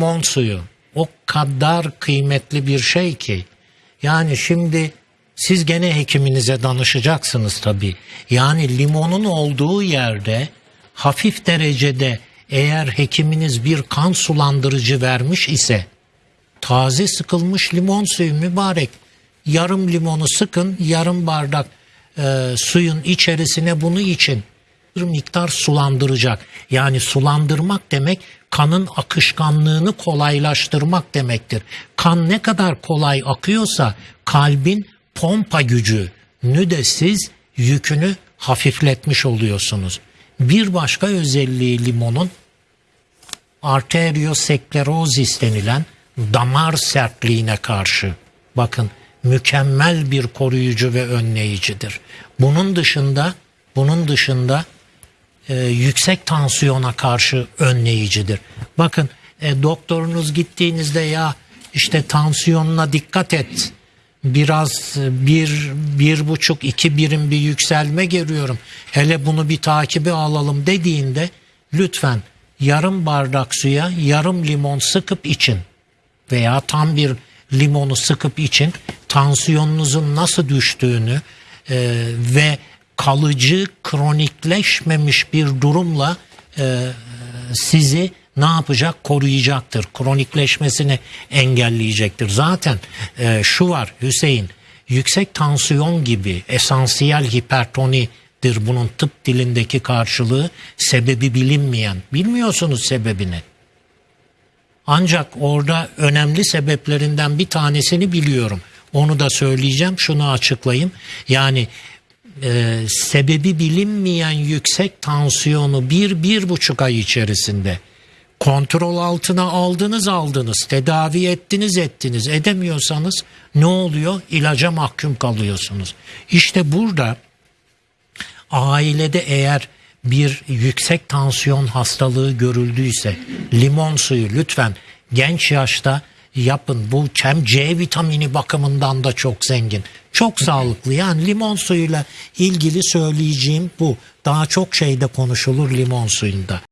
limon suyu o kadar kıymetli bir şey ki. Yani şimdi siz gene hekiminize danışacaksınız tabii. Yani limonun olduğu yerde hafif derecede eğer hekiminiz bir kan sulandırıcı vermiş ise taze sıkılmış limon suyu mübarek yarım limonu sıkın yarım bardak e, suyun içerisine bunu için bir miktar sulandıracak. Yani sulandırmak demek kanın akışkanlığını kolaylaştırmak demektir. Kan ne kadar kolay akıyorsa kalbin pompa gücünü de siz yükünü hafifletmiş oluyorsunuz. Bir başka özelliği limonun arteriosklerozis denilen damar sertliğine karşı bakın mükemmel bir koruyucu ve önleyicidir. Bunun dışında bunun dışında e, yüksek tansiyona karşı önleyicidir. Bakın e, doktorunuz gittiğinizde ya işte tansiyonuna dikkat et. Biraz e, bir, bir buçuk, iki birim bir yükselme görüyorum. Hele bunu bir takibe alalım dediğinde lütfen yarım bardak suya yarım limon sıkıp için veya tam bir limonu sıkıp için tansiyonunuzun nasıl düştüğünü e, ve kalıcı kronikleşmemiş bir durumla e, sizi ne yapacak? Koruyacaktır. Kronikleşmesini engelleyecektir. Zaten e, şu var Hüseyin, yüksek tansiyon gibi esansiyel hipertonidir bunun tıp dilindeki karşılığı sebebi bilinmeyen. Bilmiyorsunuz sebebini. Ancak orada önemli sebeplerinden bir tanesini biliyorum. Onu da söyleyeceğim. Şunu açıklayayım. Yani e, sebebi bilinmeyen yüksek tansiyonu bir, bir buçuk ay içerisinde kontrol altına aldınız aldınız, tedavi ettiniz ettiniz, edemiyorsanız ne oluyor? İlaca mahkum kalıyorsunuz. İşte burada ailede eğer bir yüksek tansiyon hastalığı görüldüyse limon suyu lütfen genç yaşta yapın. Bu hem C vitamini bakımından da çok zengin. Çok sağlıklı. Yani limon suyuyla ilgili söyleyeceğim bu. Daha çok şeyde konuşulur limon suyunda.